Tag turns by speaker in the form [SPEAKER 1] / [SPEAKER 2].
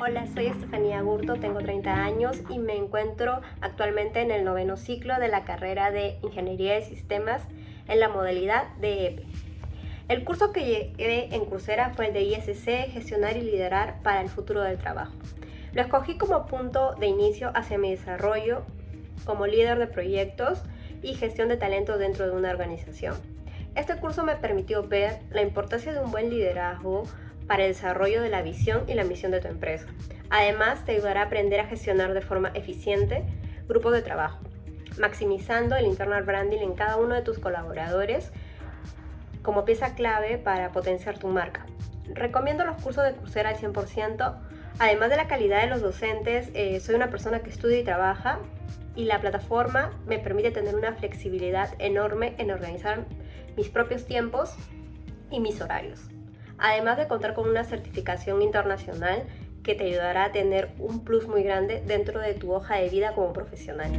[SPEAKER 1] Hola, soy Estefanía Gurto, tengo 30 años y me encuentro actualmente en el noveno ciclo de la carrera de Ingeniería de Sistemas en la modalidad de EPE. El curso que llegué en Coursera fue el de ISC, Gestionar y Liderar para el Futuro del Trabajo. Lo escogí como punto de inicio hacia mi desarrollo como líder de proyectos y gestión de talento dentro de una organización. Este curso me permitió ver la importancia de un buen liderazgo para el desarrollo de la visión y la misión de tu empresa. Además, te ayudará a aprender a gestionar de forma eficiente grupos de trabajo, maximizando el internal branding en cada uno de tus colaboradores como pieza clave para potenciar tu marca. Recomiendo los cursos de Coursera al 100%. Además de la calidad de los docentes, eh, soy una persona que estudia y trabaja y la plataforma me permite tener una flexibilidad enorme en organizar mis propios tiempos y mis horarios. Además de contar con una certificación internacional que te ayudará a tener un plus muy grande dentro de tu hoja de vida como profesional.